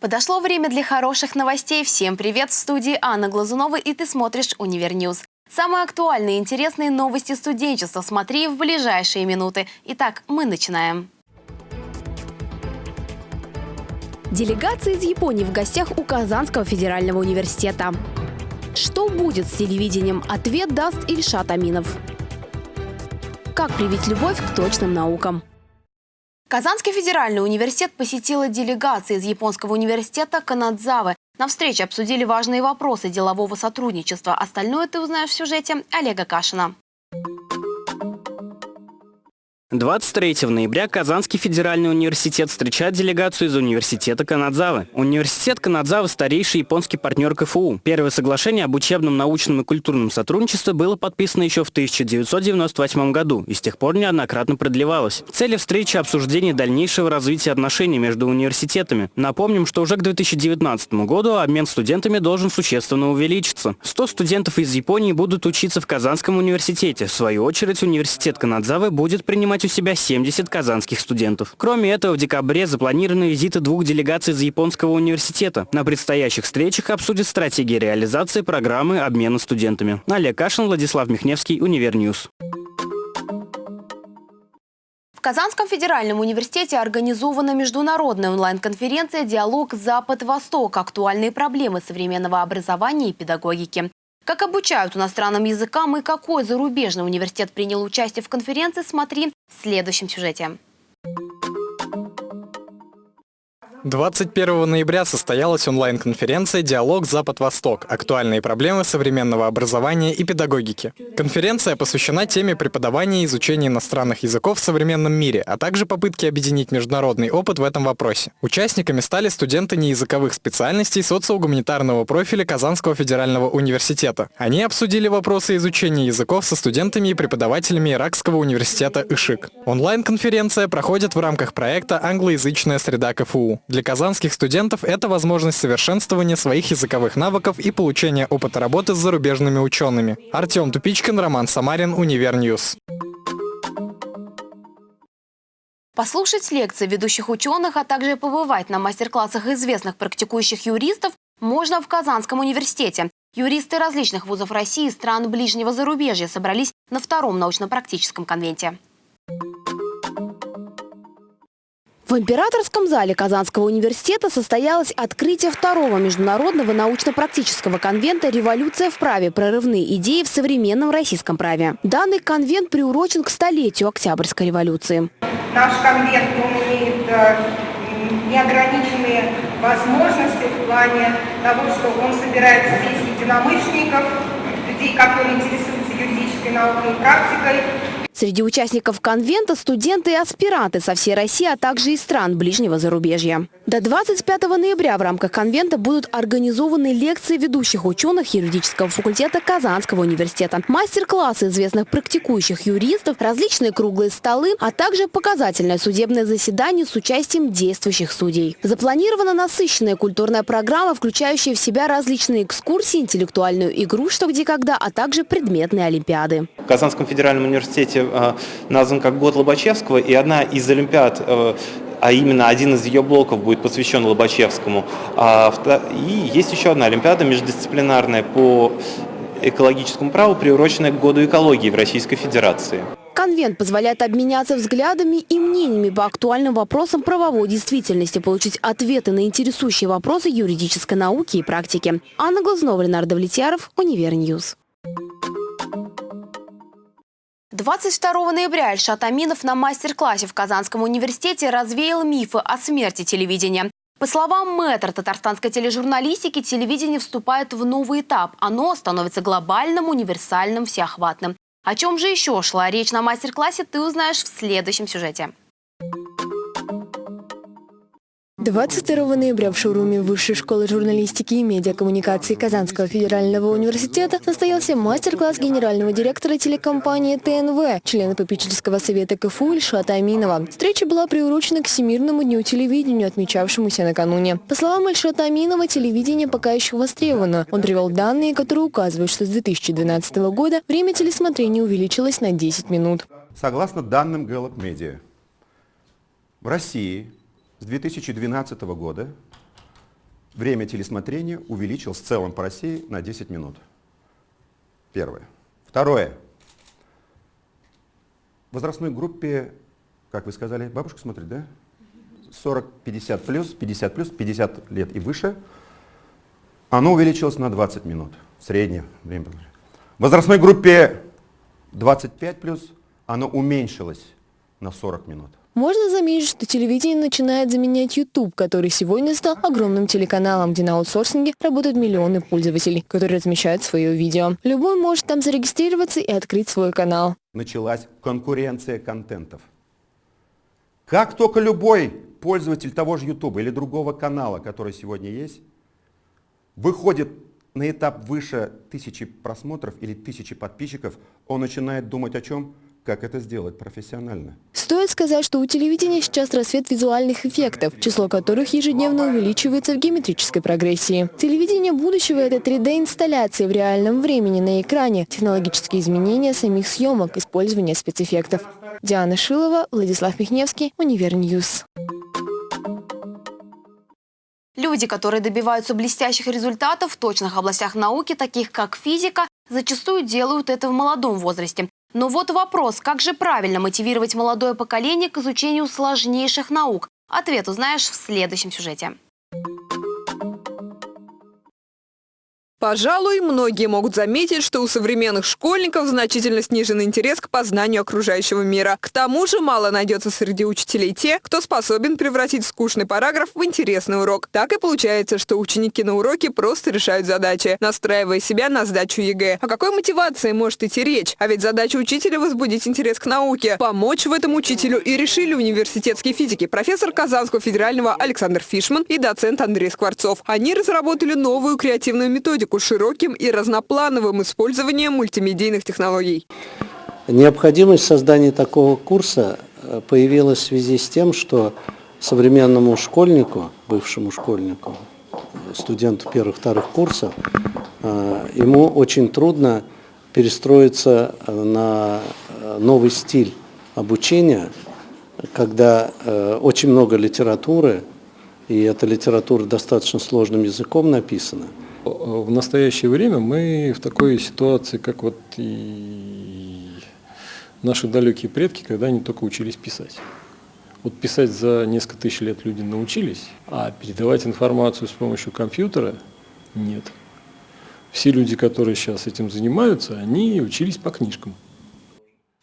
Подошло время для хороших новостей. Всем привет! В студии Анна Глазунова и ты смотришь «Универньюз». Самые актуальные и интересные новости студенчества смотри в ближайшие минуты. Итак, мы начинаем. Делегация из Японии в гостях у Казанского федерального университета. Что будет с телевидением? Ответ даст Ильшат Аминов. Как привить любовь к точным наукам? Казанский федеральный университет посетила делегация из Японского университета Канадзавы. На встрече обсудили важные вопросы делового сотрудничества. Остальное ты узнаешь в сюжете Олега Кашина. 23 ноября Казанский федеральный университет встречает делегацию из университета Канадзавы. Университет Канадзавы – старейший японский партнер КФУ. Первое соглашение об учебном, научном и культурном сотрудничестве было подписано еще в 1998 году и с тех пор неоднократно продлевалось. Цели встречи – обсуждение дальнейшего развития отношений между университетами. Напомним, что уже к 2019 году обмен студентами должен существенно увеличиться. 100 студентов из Японии будут учиться в Казанском университете. В свою очередь, университет Канадзавы будет принимать принимать у себя 70 казанских студентов. Кроме этого, в декабре запланированы визиты двух делегаций из Японского университета. На предстоящих встречах обсудят стратегии реализации программы обмена студентами. Олег Кашин, Владислав Михневский, Универньюз. В Казанском федеральном университете организована международная онлайн-конференция «Диалог Запад-Восток. Актуальные проблемы современного образования и педагогики». Как обучают иностранным языкам и какой зарубежный университет принял участие в конференции, смотри следующем сюжете. 21 ноября состоялась онлайн-конференция «Диалог Запад-Восток. Актуальные проблемы современного образования и педагогики». Конференция посвящена теме преподавания и изучения иностранных языков в современном мире, а также попытке объединить международный опыт в этом вопросе. Участниками стали студенты неязыковых специальностей социогуманитарного профиля Казанского федерального университета. Они обсудили вопросы изучения языков со студентами и преподавателями Иракского университета ИШИК. Онлайн-конференция проходит в рамках проекта «Англоязычная среда КФУ». Для казанских студентов это возможность совершенствования своих языковых навыков и получения опыта работы с зарубежными учеными. Артем Тупичкин, Роман Самарин, Универньюз. Послушать лекции ведущих ученых, а также побывать на мастер-классах известных практикующих юристов можно в Казанском университете. Юристы различных вузов России и стран ближнего зарубежья собрались на втором научно-практическом конвенте. В Императорском зале Казанского университета состоялось открытие второго международного научно-практического конвента «Революция в праве. Прорывные идеи в современном российском праве». Данный конвент приурочен к столетию Октябрьской революции. Наш конвент он имеет э, неограниченные возможности в плане того, что он собирает здесь единомышленников, людей, которые интересуются юридической наукой и практикой, Среди участников конвента студенты и аспиранты со всей России, а также из стран ближнего зарубежья. До 25 ноября в рамках конвента будут организованы лекции ведущих ученых юридического факультета Казанского университета, мастер-классы известных практикующих юристов, различные круглые столы, а также показательное судебное заседание с участием действующих судей. Запланирована насыщенная культурная программа, включающая в себя различные экскурсии, интеллектуальную игру «Что, где, когда», а также предметные олимпиады. В Казанском федеральном университете э, назван как год Лобачевского, и одна из олимпиад э, а именно один из ее блоков будет посвящен Лобачевскому. А и есть еще одна олимпиада междисциплинарная по экологическому праву, приуроченная к году экологии в Российской Федерации. Конвент позволяет обменяться взглядами и мнениями по актуальным вопросам правовой действительности, получить ответы на интересующие вопросы юридической науки и практики. Анна Глазунова, Ленар Давлетьяров, Универньюз. 22 ноября Ильшат Аминов на мастер-классе в Казанском университете развеял мифы о смерти телевидения. По словам мэтра татарстанской тележурналистики, телевидение вступает в новый этап. Оно становится глобальным, универсальным, всеохватным. О чем же еще шла речь на мастер-классе, ты узнаешь в следующем сюжете. 22 ноября в шоуруме Высшей школы журналистики и медиакоммуникации Казанского федерального университета состоялся мастер-класс генерального директора телекомпании ТНВ, члена попечительского совета КФУ Ильшата Аминова. Встреча была приурочена к Всемирному дню телевидения, отмечавшемуся накануне. По словам Ильшата Аминова, телевидение пока еще востребовано. Он привел данные, которые указывают, что с 2012 года время телесмотрения увеличилось на 10 минут. Согласно данным Gallup Media, в России с 2012 года время телесмотрения увеличилось в целом по России на 10 минут. Первое. Второе. В возрастной группе, как вы сказали, бабушка смотрит, да? 40-50 плюс, 50 плюс, 50 лет и выше, оно увеличилось на 20 минут. Среднее время. В возрастной группе 25 плюс оно уменьшилось на 40 минут. Можно заметить, что телевидение начинает заменять YouTube, который сегодня стал огромным телеканалом, где на аутсорсинге работают миллионы пользователей, которые размещают свое видео. Любой может там зарегистрироваться и открыть свой канал. Началась конкуренция контентов. Как только любой пользователь того же YouTube или другого канала, который сегодня есть, выходит на этап выше тысячи просмотров или тысячи подписчиков, он начинает думать о чем? Как это сделать профессионально. Стоит сказать, что у телевидения сейчас расцвет визуальных эффектов, число которых ежедневно увеличивается в геометрической прогрессии. Телевидение будущего – это 3D-инсталляции в реальном времени на экране, технологические изменения самих съемок, использование спецэффектов. Диана Шилова, Владислав Михневский, Универньюз. Люди, которые добиваются блестящих результатов в точных областях науки, таких как физика, зачастую делают это в молодом возрасте. Но вот вопрос, как же правильно мотивировать молодое поколение к изучению сложнейших наук? Ответ узнаешь в следующем сюжете. Пожалуй, многие могут заметить, что у современных школьников значительно снижен интерес к познанию окружающего мира. К тому же мало найдется среди учителей те, кто способен превратить скучный параграф в интересный урок. Так и получается, что ученики на уроке просто решают задачи, настраивая себя на сдачу ЕГЭ. О какой мотивации может идти речь? А ведь задача учителя – возбудить интерес к науке. Помочь в этом учителю и решили университетские физики, профессор Казанского федерального Александр Фишман и доцент Андрей Скворцов. Они разработали новую креативную методику с широким и разноплановым использованием мультимедийных технологий. Необходимость создания такого курса э, появилась в связи с тем, что современному школьнику, бывшему школьнику, студенту первых-вторых курсов, э, ему очень трудно перестроиться на э, новый стиль обучения, когда очень много литературы, и эта литература достаточно сложным языком написана – в настоящее время мы в такой ситуации, как вот и наши далекие предки, когда они только учились писать. Вот писать за несколько тысяч лет люди научились, а передавать информацию с помощью компьютера нет. Все люди, которые сейчас этим занимаются, они учились по книжкам.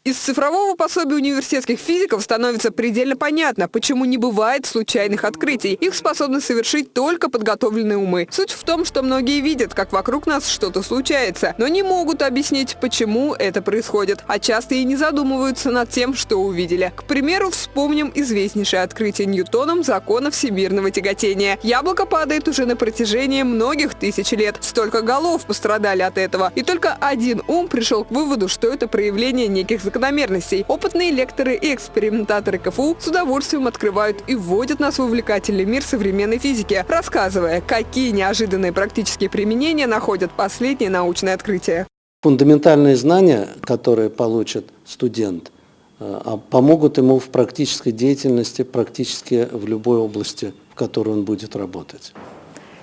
Из цифрового пособия университетских физиков становится предельно понятно, почему не бывает случайных открытий. Их способны совершить только подготовленные умы. Суть в том, что многие видят, как вокруг нас что-то случается, но не могут объяснить, почему это происходит, а часто и не задумываются над тем, что увидели. К примеру, вспомним известнейшее открытие Ньютоном закона всемирного тяготения. Яблоко падает уже на протяжении многих тысяч лет. Столько голов пострадали от этого. И только один ум пришел к выводу, что это проявление неких закономерностей закономерностей. Опытные лекторы и экспериментаторы КФУ с удовольствием открывают и вводят нас в увлекательный мир современной физики, рассказывая, какие неожиданные практические применения находят последние научные открытия. Фундаментальные знания, которые получит студент, э, а помогут ему в практической деятельности, практически в любой области, в которой он будет работать.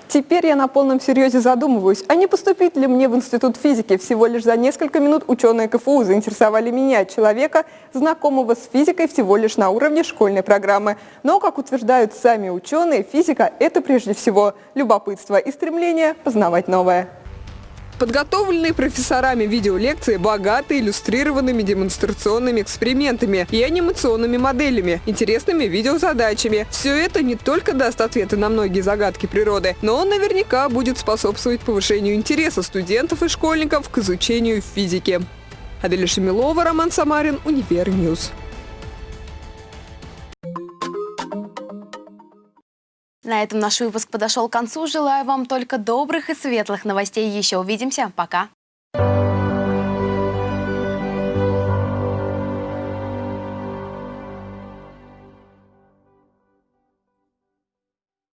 Теперь я на полном серьезе задумываюсь, а не поступить ли мне в Институт физики. Всего лишь за несколько минут ученые КФУ заинтересовали меня, человека, знакомого с физикой всего лишь на уровне школьной программы. Но, как утверждают сами ученые, физика – это прежде всего любопытство и стремление познавать новое. Подготовленные профессорами видеолекции богаты иллюстрированными демонстрационными экспериментами и анимационными моделями, интересными видеозадачами. Все это не только даст ответы на многие загадки природы, но наверняка будет способствовать повышению интереса студентов и школьников к изучению физики. Аделя Шамилова, Роман Самарин, Универньюз. На этом наш выпуск подошел к концу. Желаю вам только добрых и светлых новостей. Еще увидимся. Пока.